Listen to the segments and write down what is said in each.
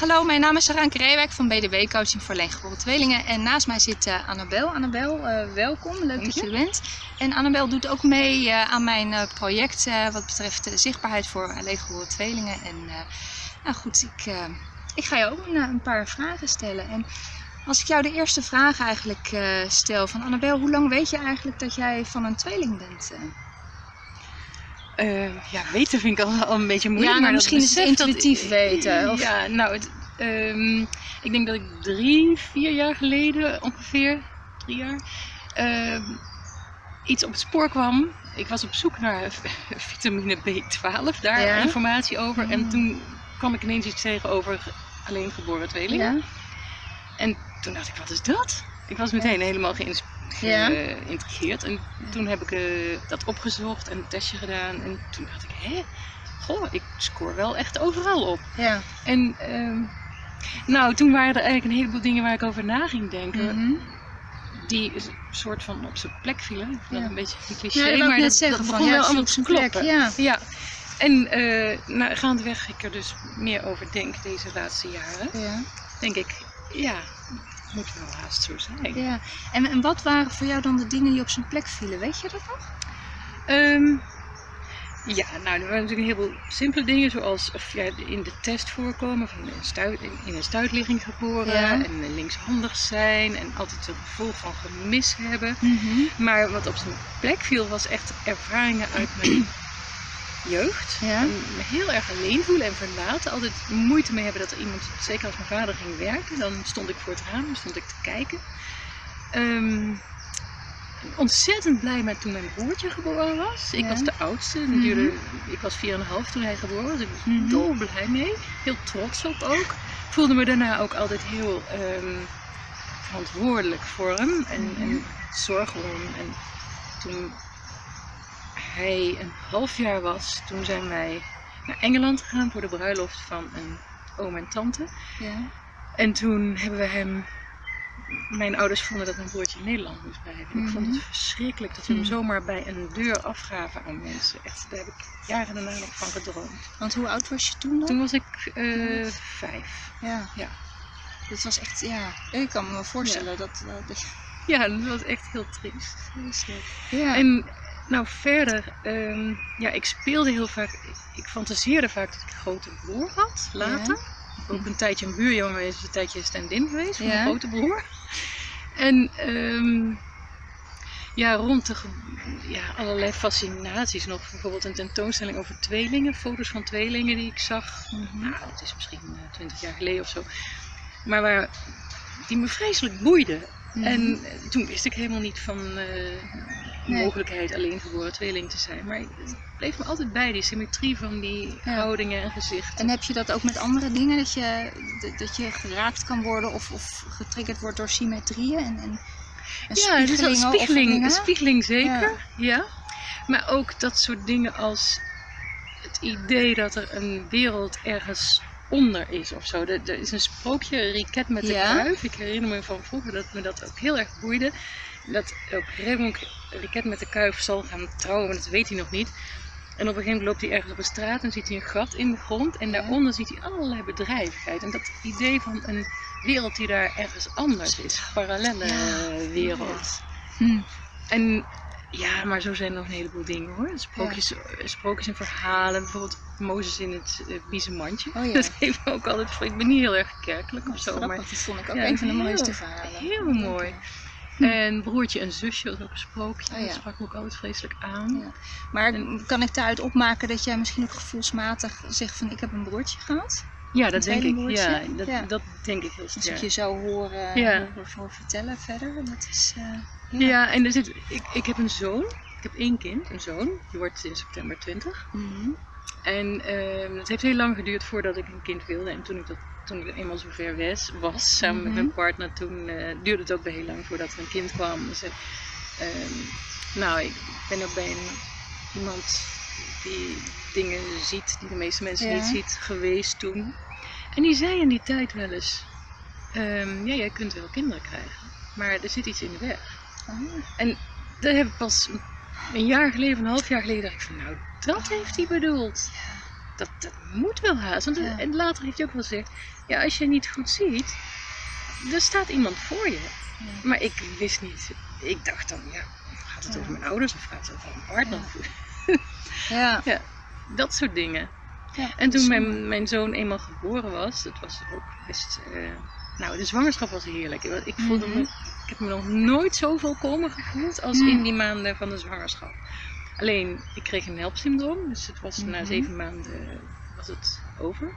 Hallo, mijn naam is Saranke Reewijk van BDB Coaching voor Alleengeboren Tweelingen. En naast mij zit uh, Annabel. Annabel, uh, welkom. Leuk dat je er bent. En Annabel doet ook mee uh, aan mijn project wat betreft zichtbaarheid voor alleengeboren tweelingen. En nou goed, ik, ik ga je ook een, een, paar vragen stellen. En als ik jou de eerste vraag eigenlijk stel van Annabel, hoe lang weet je eigenlijk dat jij van een tweeling bent? Uh, ja, weten vind ik al, al een beetje moeilijk. Ja, maar misschien is het intuïtief dat, weten. Of... Ja, nou, het, um, ik denk dat ik drie, vier jaar geleden ongeveer, drie jaar, uh, iets op het spoor kwam. Ik was op zoek naar vitamine B12, daar ja. informatie over. En toen kwam ik ineens iets tegen over alleen geboren tweelingen. Ja. En toen dacht ik, wat is dat? Ik was meteen helemaal geïntrigeerd. En toen heb ik uh, dat opgezocht en een testje gedaan. En toen dacht ik, hé, goh, ik scoor wel echt overal op. Ja. En uh, nou, toen waren er eigenlijk een heleboel dingen waar ik over na ging denken. Mm -hmm. Die een soort van op zijn plek vielen. Ja. een beetje een cliché, Ja, maar net dat, zeggen dat van, begon wel allemaal op te plek, ja. ja. En uh, nou, gaandeweg ik er dus meer over denk deze laatste jaren. Ja. Denk ik, ja, moet wel haast zo zijn. ja. En, en wat waren voor jou dan de dingen die op zijn plek vielen? Weet je dat nog? Um, ja, nou, er waren natuurlijk een heleboel simpele dingen, zoals of, ja, in de test voorkomen van een stuit, in een stuitligging geboren Ja. en linkshandig zijn en altijd een gevoel van gemis hebben. Mm -hmm. Maar wat op zijn plek viel, was echt ervaringen uit mijn jeugd. Ja. Me heel erg alleen voelen en verlaten. Altijd moeite mee hebben dat er iemand, zeker als mijn vader ging werken, dan stond ik voor het raam, stond ik te kijken. Um, ontzettend blij met toen mijn broertje geboren was. Ik Ja. was de oudste. Mhm. Mm -hmm. Ik was 4,5 toen hij geboren was. Ik was Mhm. dol blij mee. Heel trots op ook. Voelde me daarna ook altijd heel um, verantwoordelijk voor hem. En, Mhm. en zorg om hem. En toen hij een half jaar was, toen zijn wij naar Engeland gegaan voor de bruiloft van een oom en tante. Ja. En toen hebben we hem. Mijn ouders vonden dat mijn broertje in Nederland moest blijven. Mm -hmm. Ik vond het verschrikkelijk dat we hem zomaar bij een deur afgaven aan mensen. Echt, daar heb ik jaren daarna nog van gedroomd. Want hoe oud was je toen dan? Toen was ik uh, vijf. Ja. ja. Dat was echt, ja, ik kan me voorstellen ja. dat, uh, dat... Ja, dat was echt heel triest. Ja. En nou verder, um, ja, ik speelde heel vaak, ik fantaseerde vaak dat ik een grote broer had, later. Ja. Ook een tijdje een buurjongen geweest, een tijdje stand-in geweest van Ja. mijn grote broer. En um, ja, rond de ja, allerlei fascinaties nog. Bijvoorbeeld een tentoonstelling over tweelingen, foto's van tweelingen die ik zag. Mm -hmm. Nou, dat is misschien twintig uh, jaar geleden of zo. Maar waar, die me vreselijk boeiden. Mm -hmm. En toen wist ik helemaal niet van uh, de nee. mogelijkheid alleen geboren tweeling te zijn. Maar het bleef me altijd bij, die symmetrie van die ja. houdingen en gezichten. En heb je dat ook met andere dingen? Dat je, dat je geraakt kan worden of, of getriggerd wordt door symmetrieën? En, en, en ja, dus een spiegeling, spiegeling zeker. Ja. ja. Maar ook dat soort dingen als het idee dat er een wereld ergens onder is of zo. Er, er is een sprookje, Riket met de ja. kuif. Ik herinner me van vroeger dat me dat ook heel erg boeide. Dat op een gegeven moment Riket met de kuif zal gaan trouwen, maar dat weet hij nog niet. En op een gegeven moment loopt hij ergens op een straat en ziet hij een gat in de grond. En daaronder ziet hij allerlei bedrijvigheid. En dat idee van een wereld die daar ergens anders is. Parallele ja. wereld. Hm. En ja, maar zo zijn er nog een heleboel dingen hoor. Sprookjes, ja. sprookjes en verhalen. Bijvoorbeeld Mozes in het uh, biezenmandje. Oh, ja. Dat heeft me ook altijd voor. Ik ben niet heel erg kerkelijk of zo. Maar, dat vond ik ook ja, een van de mooiste verhalen. Heel mooi. Hm. En broertje en zusje, dat is ook een sprookje. Oh, ja. Dat sprak me ook altijd vreselijk aan. Ja. Maar en, kan ik daaruit opmaken dat jij misschien ook gevoelsmatig zegt van ik heb een broertje gehad? Ja, dat denk ik. Ja dat, ja. dat denk ik heel sterk. Als ik je zou horen, ja. horen vertellen verder, dat is... Uh, ja. ja, en er zit, ik, ik heb een zoon. Ik heb één kind, een zoon. Die wordt in september 20. Mm -hmm. En uh, het heeft heel lang geduurd voordat ik een kind wilde. En toen ik dat toen ik eenmaal zover was, was samen mm -hmm. met mijn partner, toen uh, duurde het ook weer heel lang voordat er een kind kwam. Dus, uh, nou, ik ben ook bij een, iemand die dingen ziet die de meeste mensen ja. niet ziet, geweest toen. En die zei in die tijd wel eens, um, ja, jij kunt wel kinderen krijgen, maar er zit iets in de weg. Oh. En dat heb ik pas een jaar geleden, een half jaar geleden, dacht ik van, nou, dat heeft hij bedoeld. Dat, dat moet wel haast. Want Ja. en later heeft hij ook wel gezegd, ja, als je niet goed ziet, er staat iemand voor je. Ja. Maar ik wist niet. Ik dacht dan, ja, gaat het Ja. over mijn ouders of gaat het over mijn partner? Ja. Dat soort dingen. Ja, En toen bijzonder. mijn, mijn zoon eenmaal geboren was, dat was ook best. eh, nou, de zwangerschap was heerlijk. Ik, ik voelde Mhm. me, ik heb me nog nooit zo volkomen gevoeld als Mhm. in die maanden van de zwangerschap. Alleen, ik kreeg een helpsyndroom, dus het was na Mhm. zeven maanden was het over.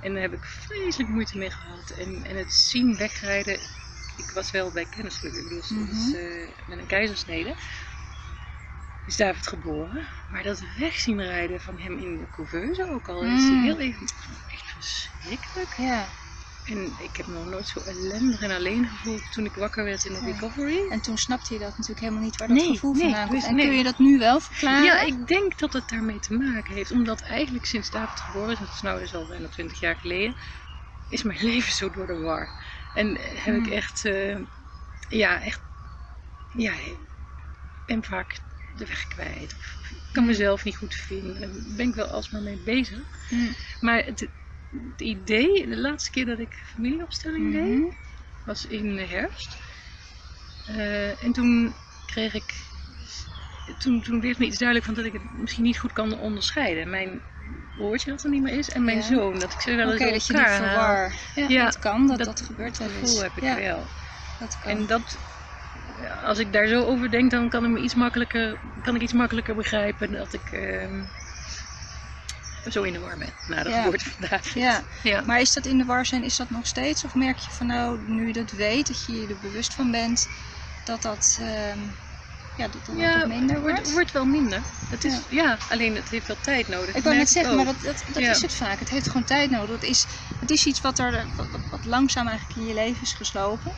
En daar heb ik vreselijk moeite mee gehad. En, en het zien wegrijden, ik was wel bij kennisgeluk, ik bedoel, Mhm. eh, met een keizersnede. Is David geboren. Maar dat wegzien rijden van hem in de couveuse, ook al is hij Mm. heel even echt verschrikkelijk. Ja. En ik heb me nog nooit zo ellendig en alleen gevoeld toen ik wakker werd in de recovery. En toen snapte je dat natuurlijk helemaal niet waar dat Nee, gevoel nee, vandaan komt. dus En nee. kun je dat nu wel verklaren? Ja, ik denk dat het daarmee te maken heeft. Omdat eigenlijk sinds David geboren is, dat is nou dus al bijna 20 jaar geleden, is mijn leven zo door de war. En heb ik Hmm. echt, eh, ja, echt, ja, ben vaak de weg kwijt. Of ik kan Hmm. mezelf niet goed vinden. Daar ben ik wel alsmaar mee bezig. Hm. Maar het, het idee, de laatste keer dat ik familieopstelling deed, Mhm. was in de herfst. Eh, en toen kreeg ik. Toen, toen werd me iets duidelijk van dat ik het misschien niet goed kan onderscheiden. Mijn broertje dat er niet meer is en mijn Ja. zoon. Dat ik ze wel eens dat je door die elkaar haal. verwar. Ja, Ja, dat kan, dat, dat- dat, gebeurt wel Dat eens. gevoel heb ik ja, wel. dat kan. En dat, als ik daar zo over denk, dan kan ik, me iets makkelijker, kan ik iets makkelijker begrijpen dat ik ehm, zo in de war ben na de Ja. geboorte van David. ja, Ja. maar is dat in de war zijn, is dat nog steeds? Of merk je van nou, nu je dat weet, dat je je er bewust van bent, dat dat, ehm, ja, dat, dat Ja, minder wordt, wordt? wordt wel minder. Het is, Ja. alleen het heeft wel tijd nodig. Ik wou net zeggen, maar dat, dat, is het vaak. Het heeft gewoon tijd nodig. Het is, het is iets wat, er, wat, langzaam eigenlijk in je leven is geslopen.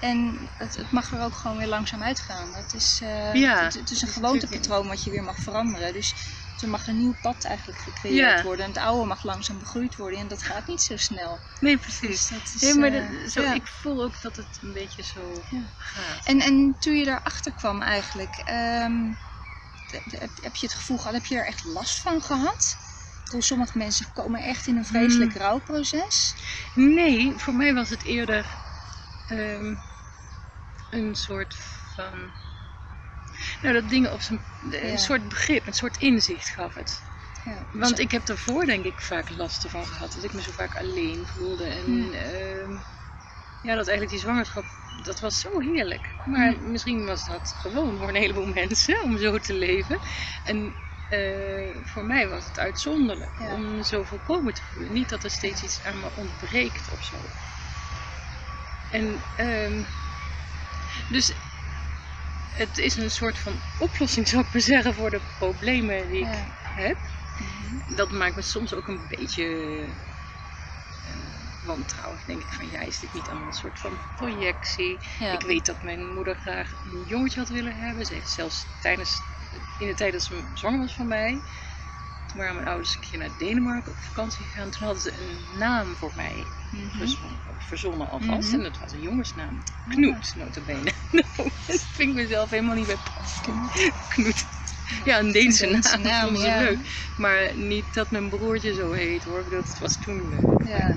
En het, het mag er ook gewoon weer langzaam uitgaan. Het is, eh, Ja, het, het is een gewoontepatroon wat je weer mag veranderen. Dus er mag een nieuw pad eigenlijk gecreëerd Ja. worden. En het oude mag langzaam begroeid worden. En dat gaat niet zo snel. Nee, Dus precies. dat is, maar eh, dat, zo, ja. ik voel ook dat het een beetje zo Ja. gaat. En, en toen je daarachter kwam eigenlijk, ehm, heb, je het gevoel gehad, heb je er echt last van gehad? Bedoel, sommige mensen komen echt in een vreselijk Hmm. rouwproces. Nee, voor mij was het eerder ehm, een soort van. Nou, dat dingen op zijn. Een Ja. soort begrip, een soort inzicht gaf het. Ja, Want ik heb ervoor denk ik vaak last ervan gehad. Dat ik me zo vaak alleen voelde. En Hmm. ehm, ja, dat eigenlijk die zwangerschap, dat was zo heerlijk. Maar Hmm. misschien was dat gewoon voor een heleboel mensen om zo te leven. En eh, voor mij was het uitzonderlijk Ja. om me zo volkomen te voelen. Niet dat er steeds iets aan me ontbreekt of zo. En ehm, dus het is een soort van oplossing, zou ik maar zeggen, voor de problemen die ik Ja. heb Mhm. dat maakt me soms ook een beetje eh, wantrouwig. Denk ik van ja, is dit niet allemaal een soort van projectie? Ja. Ik weet dat mijn moeder graag een jongetje had willen hebben. Ze heeft zelfs tijdens, in de tijd dat ze zwanger was van mij, toen waren mijn ouders een keer naar Denemarken op vakantie gegaan. Toen hadden ze een naam voor mij Mhm. verzonnen, verzonnen alvast. Mhm. En dat was een jongensnaam. Knoet, notabene. nou, dat vind ik mezelf helemaal niet bij passen. Knoet. Ja, een Deense Een Deense naam. naam, ja. leuk. Maar niet dat mijn broertje zo heet hoor. Het was toen leuk. Ja.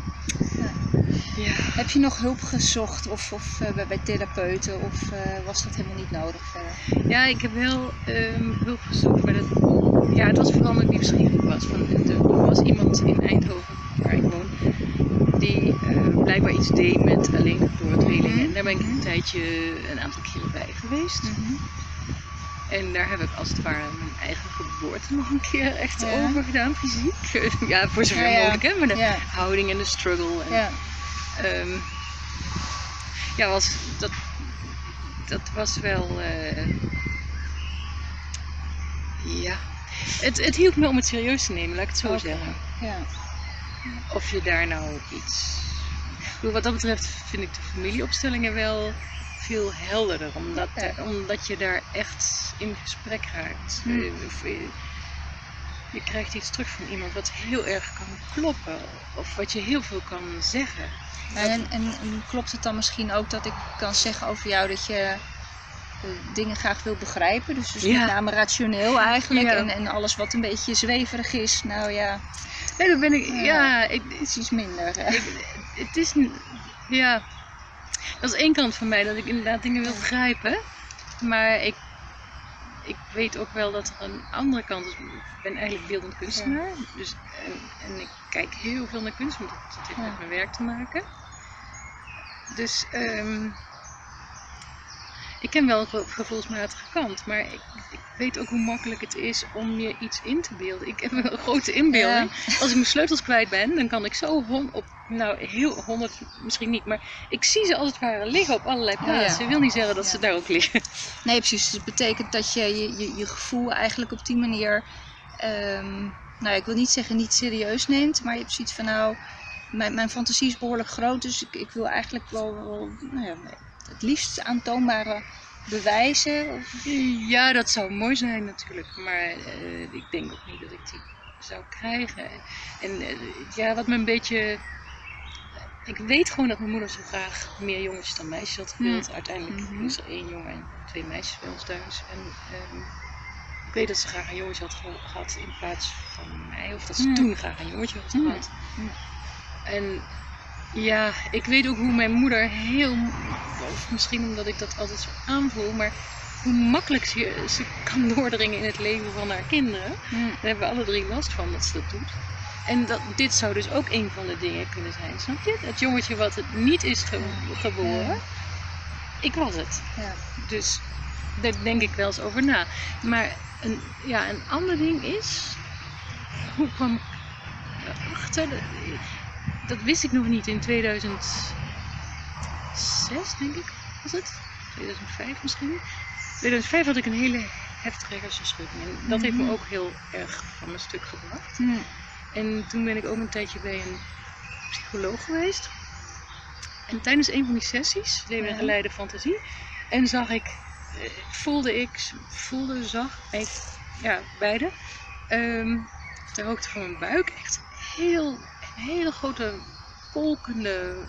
Ja. Heb je nog hulp gezocht of, of eh, bij, bij therapeuten of eh, was dat helemaal niet nodig verder? ja, ik heb wel ehm, hulp gezocht. Maar dat, ja, het was vooral omdat ik nieuwsgierig was. Van, er was iemand in Eindhoven, waar ik woon, die eh, blijkbaar iets deed met alleengeboren tweelingen. En daar ben ik Mhm. een tijdje, een aantal keren bij geweest. En daar heb ik als het ware mijn eigen geboorte nog een keer echt Ja. over gedaan, fysiek. ja, voor zover Ja, mogelijk, hè. Maar de Ja, houding en de struggle. En, ja. Ehm, ja, was, dat, dat was wel. eh, ja. Het, het hielp me om het serieus te nemen, laat ik het zo zeggen. ja. Of je daar nou iets. Ik bedoel, wat dat betreft vind ik de familieopstellingen wel veel helderder, omdat, Ja. omdat je daar echt in gesprek raakt. Hmm. Eh, je- je krijgt iets terug van iemand wat heel erg kan kloppen, of wat je heel veel kan zeggen. En, en, en klopt het dan misschien ook dat ik kan zeggen over jou dat je dingen graag wil begrijpen. Dus, dus Ja. met name rationeel eigenlijk. Ja. En, en alles wat een beetje zweverig is, nou ja, Nee, dat ben ik. Ja. Ja, ik, is iets minder. ik- het is. Ja. Dat is één kant van mij, dat ik inderdaad dingen wil begrijpen. Maar ik, ik weet ook wel dat er een andere kant is. Ik ben eigenlijk beeldend kunstenaar. Dus, en, en ik kijk heel veel naar kunst, want dat, dat heeft Ja. met mijn werk te maken. Dus ehm, ik ken wel een ge- gevoelsmatige kant, maar ik, ik weet ook hoe makkelijk het is om je iets in te beelden. Ik heb een grote inbeelding. Als ik mijn sleutels kwijt ben, dan kan ik zo hon- op, nou heel honderd misschien niet, maar ik zie ze als het ware liggen op allerlei ja. plaatsen. Ik wil niet zeggen dat Ja. ze daar ook liggen. Nee, precies. Dus het betekent dat je je, je, je gevoel eigenlijk op die manier, ehm, nou ik wil niet zeggen niet serieus neemt, maar je hebt zoiets van nou, mijn, mijn fantasie is behoorlijk groot, dus ik, ik wil eigenlijk wel, wel nou ja, het liefst aantoonbare bewijzen. Of, Ja, dat zou mooi zijn natuurlijk, maar eh, ik denk ook niet dat ik die zou krijgen. En eh, ja, wat me een beetje. Ik weet gewoon dat mijn moeder zo graag meer jongetjes dan meisjes had gewild. Uiteindelijk Mhm. is er één jongen en twee meisjes bij ons thuis. En ehm, ik weet dat ze graag een jongetje had ge- gehad in plaats van mij. Of dat ze Mm. toen graag een jongetje had Mm. gehad. Mm. En ja, ik weet ook hoe mijn moeder heel, of misschien omdat ik dat altijd zo aanvoel, maar hoe makkelijk ze, ze kan doordringen in het leven van haar kinderen. Daar hebben we alle drie last van dat ze dat doet. En dat, dit zou dus ook een van de dingen kunnen zijn, snap je? Het jongetje wat het niet is ge- geboren, Ja. ik was het. ja. Dus daar denk ik wel eens over na. Maar een, ja, een ander ding is, hoe kwam ik erachter? Dat, wist ik nog niet in 2006, denk ik, was het? 2005 misschien. 2005 had ik een hele heftige hersenschudding. En dat heeft me Mhm. ook heel erg van mijn stuk gebracht. En toen ben ik ook een tijdje bij een psycholoog geweest. En tijdens een van die sessies Ja. een geleide fantasie. En zag ik, eh, voelde ik, voelde, zag, ik, ja, beide, ehm ter hoogte van mijn buik echt heel, hele grote kolkende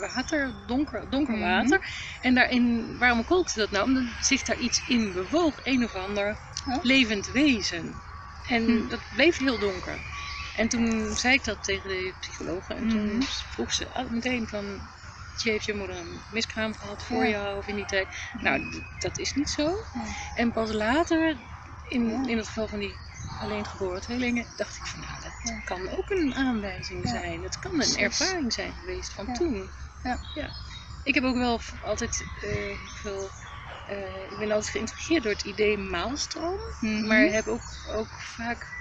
water, donker, donker Mhm. water. En daarin, waarom kolkte dat nou? Omdat zich daar iets in bewoog, een of ander Oh. levend wezen. En Hm. dat bleef heel donker. En toen zei ik dat tegen de psychologe. En toen Mhm. vroeg ze meteen van... "Je Heeft je moeder een miskraam gehad voor Ja. jou of in die tijd? Nou, dat is niet zo. Ja. En pas later, in, in het geval van die alleen geboren tweelingen, dacht ik van nou, dat Ja. kan ook een aanwijzing zijn. Het kan een ervaring zijn geweest van toen. Ja. Ik heb ook wel altijd eh, veel. eh, ik ben altijd geïntrigeerd door het idee maalstroom. Mhm. Maar heb ook, ook vaak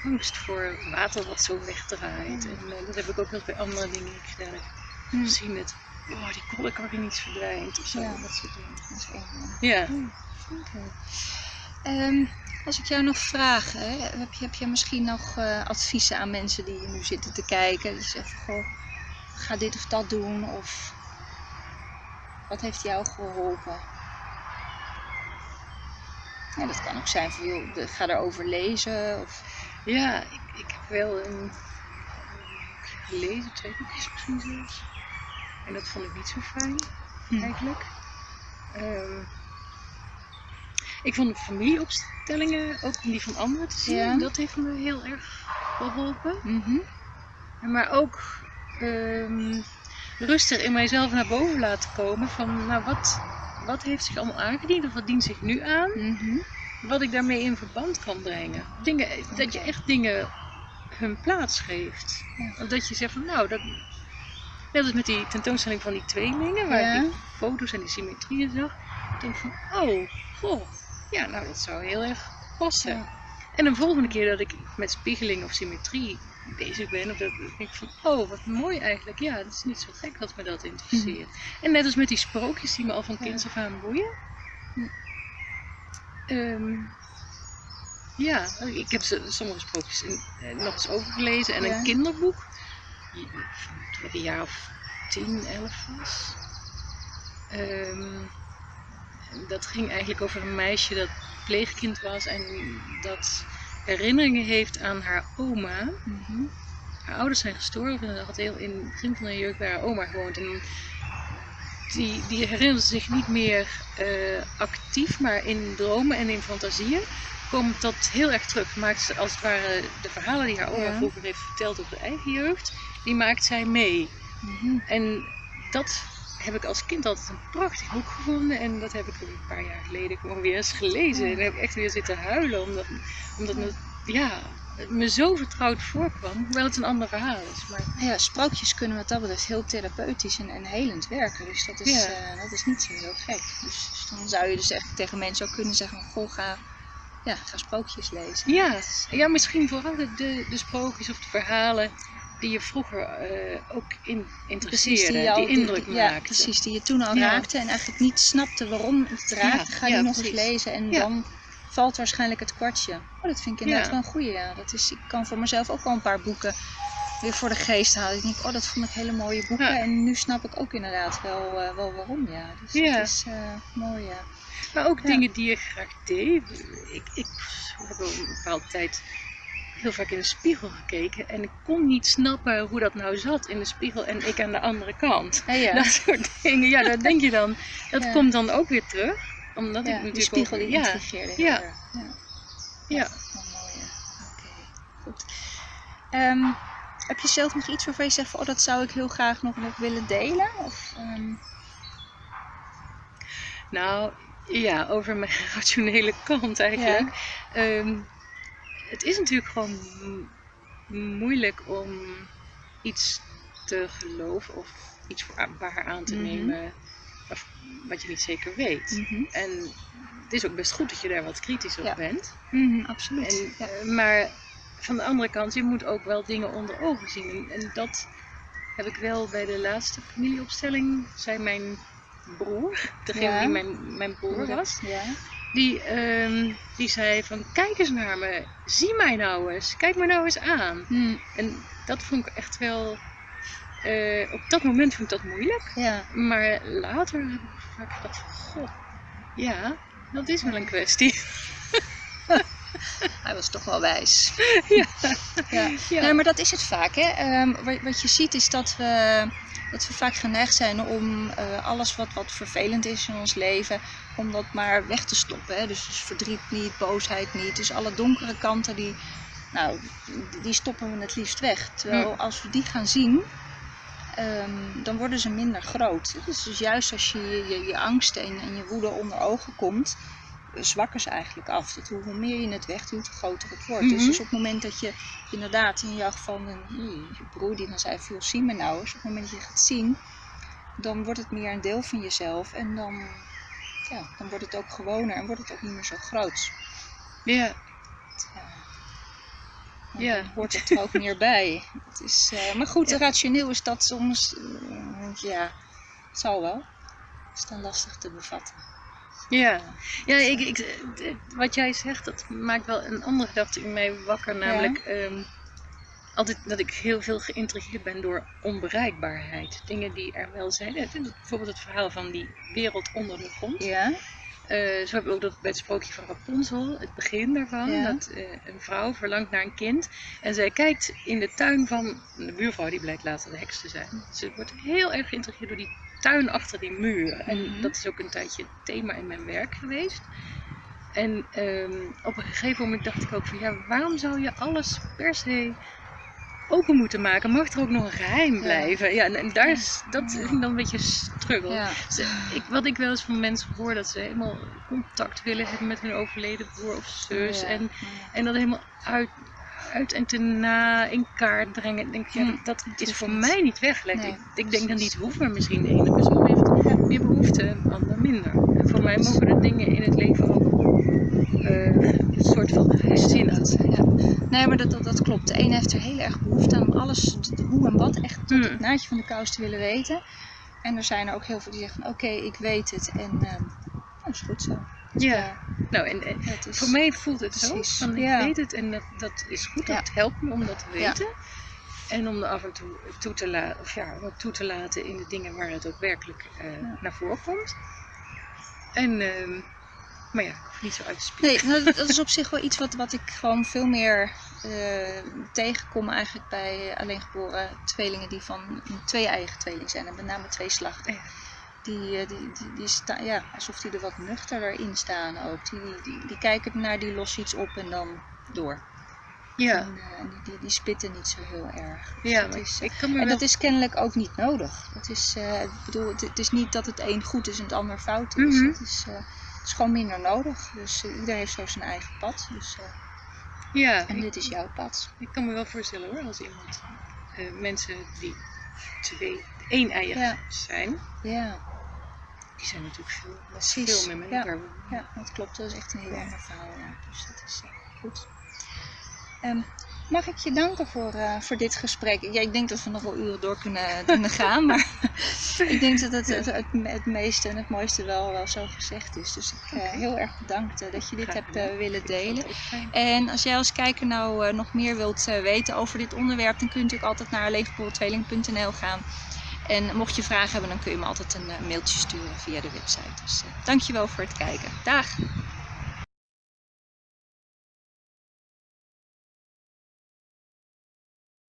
angst voor water wat zo wegdraait. En eh, dat heb ik ook wel bij andere dingen gedaan. Ik heb gezien met, oh die kolk waarin iets verdwijnt of zo. Ja. Dat soort dingen. Dat is één, ja. Ja. Ehm, als ik jou nog vraag, hè, heb, je, heb je misschien nog eh, adviezen aan mensen die nu zitten te kijken? Die zeggen, goh, ga dit of dat doen. Of wat heeft jou geholpen? Ja, dat kan ook zijn van, joh, ga erover lezen. Of, Ja, ik, ik heb wel een, gelezen, twee boekjes misschien zelfs. En dat vond ik niet zo fijn, Hm. eigenlijk. Ik vond de familieopstellingen, ook die van anderen te zien, Ja. dat heeft me heel erg geholpen. Mhm. Maar ook ehm, rustig in mijzelf naar boven laten komen van, nou wat, wat heeft zich allemaal aangediend of wat dient zich nu aan? Mhm. wat ik daarmee in verband kan brengen. Dingen, dat je echt dingen hun plaats geeft. Ja. Dat je zegt van nou, dat, net als met die tentoonstelling van die tweelingen, waar Ja. ik die foto's en die symmetrieën zag. Ik denk van, oh, goh, ja, nou dat zou heel erg passen. Ja. En de volgende keer dat ik met spiegeling of symmetrie bezig ben, of dat denk ik van, oh, wat mooi eigenlijk. Ja, dat is niet zo gek dat me dat interesseert. En net als met die sprookjes die me al van Mhm. Ja. kinds af aan boeien. Hm. Ehm, ja, ik heb ze- sommige sprookjes in, eh, nog eens overgelezen en Ja. een kinderboek. ik een jaar of 10, 11 was. Ehm, dat ging eigenlijk over een meisje dat pleegkind was en dat herinneringen heeft aan haar oma. Mhm. Haar ouders zijn gestorven en ze had heel in het begin van haar jeugd bij haar oma gewoond. En die, die herinnert zich niet meer eh, actief, maar in dromen en in fantasieën komt dat heel erg terug. Maakt ze als het ware de verhalen die haar oma Ja. vroeger heeft verteld op de eigen jeugd, die maakt zij mee. Mhm. En dat heb ik als kind altijd een prachtig boek gevonden. En dat heb ik een paar jaar geleden gewoon weer eens gelezen. En heb ik echt weer zitten huilen. Omdat, omdat het, ja, het me zo vertrouwd voorkwam. Hoewel het een ander verhaal is. Maar Ja, sprookjes kunnen wat dat betreft heel therapeutisch en, en helend werken. Dus dat is, Ja. eh, dat is niet zo heel gek. Dus, dus dan zou je dus echt tegen mensen ook kunnen zeggen: Goh, ga, ja, ga sprookjes lezen. ja, ja misschien vooral de, de, de sprookjes of de verhalen die je vroeger eh, ook in, interesseerden. Die, jou- indruk die- Ja, precies, die je toen al Ja. raakte en eigenlijk niet snapte waarom het raakte. Ga je ja, nog eens lezen en dan valt waarschijnlijk het kwartje. Oh, dat vind ik inderdaad wel een goeie. Ja. Dat is, ik kan voor mezelf ook wel een paar boeken weer voor de geest halen. Ik denk, oh, dat vond ik hele mooie boeken. En nu snap ik ook inderdaad wel, eh, wel waarom. Ja. Dus dat is eh, mooi, ja. Maar ook dingen die je graag deed. Ik, ik heb een bepaalde tijd heel vaak in de spiegel gekeken. En ik kon niet snappen hoe dat nou zat in de spiegel en ik aan de andere kant. Ja, ja. Dat soort dingen. Ja, dat denk je dan. Dat Ja. komt dan ook weer terug. Omdat ik natuurlijk die spiegel die ja, Ja. Ja. ja. Wel mooi, ja. Oké, goed. Ehm, heb je zelf nog iets waarvan je zegt van, oh, dat zou ik heel graag nog, nog willen delen? Of, ehm, Nou, ja, over mijn rationele kant eigenlijk. Ehm, het is natuurlijk gewoon moeilijk om iets te geloven of iets voor waar aan te Mhm. nemen of wat je niet zeker weet. mhm. En het is ook best goed dat je daar wat kritisch op Ja. bent. Mhm, absoluut. En, ja. eh, maar van de andere kant, je moet ook wel dingen onder ogen zien. En, en dat heb ik wel bij de laatste familieopstelling, zei mijn broer, degene Ja. die mijn, mijn broer was, Ja. Die, ehm, die zei van kijk eens naar me, zie mij nou eens, kijk me nou eens aan. Hm, En dat vond ik echt wel, eh, op dat moment vond ik dat moeilijk. ja. Maar later heb ik vaak gedacht van, goh, ja, dat is wel een kwestie. Hij was toch wel wijs. Ja. ja. Ja. Nee, maar dat is het vaak. Hè? Ehm, wat, wat je ziet is dat we, dat we vaak geneigd zijn om eh, alles wat, wat vervelend is in ons leven, om dat maar weg te stoppen. Hè? Dus, dus verdriet niet, boosheid niet. Dus alle donkere kanten, die, nou, die- stoppen we het liefst weg. Terwijl als we die gaan zien, ehm, dan worden ze minder groot. Dus, dus juist als je je, je, je angsten en, en je woede onder ogen komt, zwakken ze eigenlijk af. Dat hoe, meer je het wegduwt, hoe groter het wordt. Dus, Mhm. dus op het moment dat je inderdaad in jouw geval een je broer die dan zei, veel zie me nou eens. Op het moment dat je gaat zien, dan wordt het meer een deel van jezelf. En dan, ja, dan wordt het ook gewoner en wordt het ook niet meer zo groot. Ja, Ja. Dan Ja. hoort het er ook meer bij. Het is, eh, maar goed, Ja. rationeel is dat soms, eh, ja, het zal wel. Het is dan lastig te bevatten. Ja. Ja, ik, ik, wat jij zegt, dat maakt wel een andere gedachte in mij wakker. Namelijk, ehm, altijd dat ik heel veel geïntrigeerd ben door onbereikbaarheid. Dingen die er wel zijn. Bijvoorbeeld het verhaal van die wereld onder de grond. Ja, Eh, zo heb ik ook dat bij het sprookje van Rapunzel, het begin daarvan, Ja. dat eh, een vrouw verlangt naar een kind. En zij kijkt in de tuin van de buurvrouw, die blijkt later de heks te zijn. Ze wordt heel erg geïntrigeerd door die tuin achter die muur. En Mhm. dat is ook een tijdje thema in mijn werk geweest. En ehm, op een gegeven moment dacht ik ook van ja, waarom zou je alles per se open moeten maken? Mag er ook nog een geheim blijven? Ja, en, en daar is, dat ik dan een beetje struggle. ja. Ze- ik, wat ik wel eens van mensen hoor, dat ze helemaal contact willen hebben met hun overleden broer of zus. Ja. En, en dat helemaal uit, uit en te na in kaart brengen. Denk, ja, Hm, dat, dat dat is voor mij niet weggelegd. Nee, ik, ik denk dat precies. niet maar misschien de ene persoon heeft meer behoefte, de ander minder. En voor mij mogen de dingen in het leven ook eh, een soort van geheimzinnig zijn. Ja. Nee, maar dat, dat, dat klopt. De ene heeft er heel erg behoefte aan om alles, hoe en wat, echt tot het Hmm. naadje van de kous te willen weten. En er zijn er ook heel veel die zeggen van oké, ik weet het en ehm dat is goed zo. Ja, nou en, en het is, voor mij voelt het zo. Van, ik weet het en dat, dat is goed. Ja. Dat helpt me om dat te Ja. weten. En om er af en toe toe te, laten, of ja, wat toe te laten in de dingen waar het ook werkelijk eh, naar voren komt. En, ehm, maar ja, ik hoef niet zo uit te spreken. Nee, nou, dat, is op zich wel iets wat, wat ik gewoon veel meer eh, tegenkom eigenlijk bij alleengeboren tweelingen die van een twee-eigen tweeling zijn. En met name twee slachten. Die, eh, die, die, die sta, ja, alsof die er wat nuchterder in staan ook. Die, die, die, die kijken naar die los iets op en dan door. Ja, En, eh, en die, die, die spitten niet zo heel erg. Dus ja dat maar is, ik kan me en wel... dat is kennelijk ook niet nodig. Dat is, eh, ik bedoel, het, het is niet dat het een goed is en het ander fout is. Mhm. het, is het is gewoon minder nodig. Dus iedereen heeft zo zijn eigen pad. Dus, ja, en ik, dit is jouw pad. ik kan me wel voorstellen hoor, als iemand, mensen die twee, één eier Ja. zijn, Ja, die zijn natuurlijk veel, Precies, veel meer met ja. elkaar. ja, dat klopt. Dat is echt een heel ander verhaal. Ja. Dus dat is eh, goed. Ehm, mag ik je danken voor, eh, voor dit gesprek? Ja, ik denk dat we nog wel uren door kunnen, kunnen gaan. Maar ik denk dat het, het, het, het meeste en het mooiste wel, wel zo gezegd is. Dus ik eh, heel erg bedankt dat je dit Graag hebt willen delen. En als jij als kijker nou nog meer wilt weten over dit onderwerp, dan kun je natuurlijk altijd naar alleengeboren gaan. En mocht je vragen hebben, dan kun je me altijd een eh, mailtje sturen via de website. Dus eh, dankjewel voor het kijken. Dag!